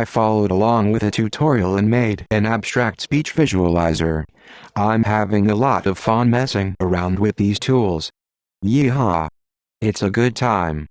I followed along with a tutorial and made an abstract speech visualizer. I'm having a lot of fun messing around with these tools. Yeehaw! It's a good time.